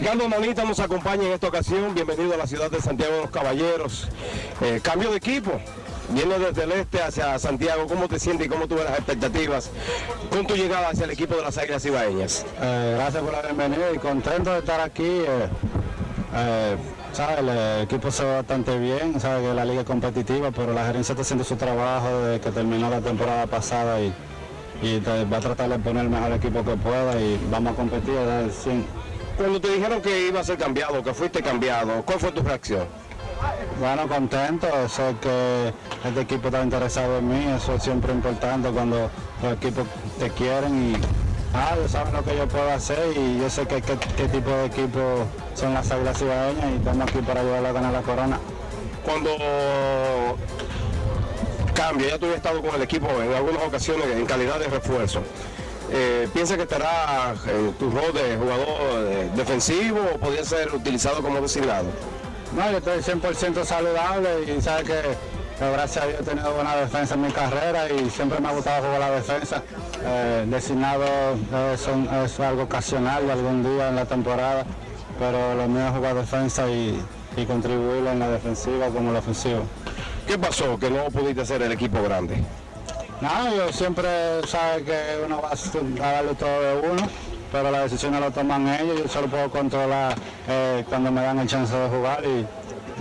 Ricardo Nanita nos acompaña en esta ocasión. Bienvenido a la ciudad de Santiago de los Caballeros. Eh, cambio de equipo. Viene desde el este hacia Santiago. ¿Cómo te sientes y cómo tuve las expectativas con tu llegada hacia el equipo de las Águilas Ibaeñas? Eh, gracias por la bienvenida y contento de estar aquí. Eh, eh, sabe, el equipo se ve bastante bien, sabe que la liga es competitiva, pero la gerencia está haciendo su trabajo desde que terminó la temporada pasada y, y va a tratar de poner el mejor equipo que pueda y vamos a competir 100. Cuando te dijeron que iba a ser cambiado, que fuiste cambiado, ¿cuál fue tu reacción? Bueno, contento, sé que este equipo está interesado en mí, eso es siempre importante cuando los equipos te quieren y ah, ellos saben lo que yo puedo hacer y yo sé que, qué qué tipo de equipo son las Águilas Ibaeñas y estamos aquí para ayudarle a ganar la corona. Cuando cambia, ya tú habías estado con el equipo en algunas ocasiones en calidad de refuerzo. Eh, ¿Piensa que estará en tu rol de jugador eh, defensivo o podría ser utilizado como designado? No, yo estoy 100% saludable y sabe que, que gracias a Dios he tenido buena defensa en mi carrera y siempre me ha gustado jugar la defensa. Eh, designado eh, es algo ocasional de algún día en la temporada, pero lo mío es jugar defensa y, y contribuir en la defensiva como en la ofensiva. ¿Qué pasó que no pudiste hacer el equipo grande? No, yo siempre sabe que uno va a darle todo de uno, pero las decisiones lo toman ellos, yo solo puedo controlar eh, cuando me dan el chance de jugar y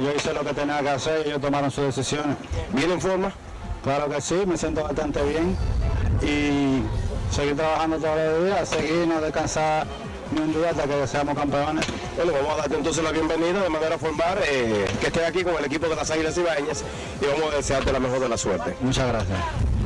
yo hice lo que tenía que hacer y ellos tomaron sus decisiones. ¿Viene en forma? Claro que sí, me siento bastante bien y seguir trabajando todos los días, seguir, no descansar ni un día hasta que seamos campeones. Bueno, vamos a darte entonces la bienvenida de manera formal, eh, que estés aquí con el equipo de las Águilas Ibaeñas y vamos a desearte la mejor de la suerte. Muchas gracias.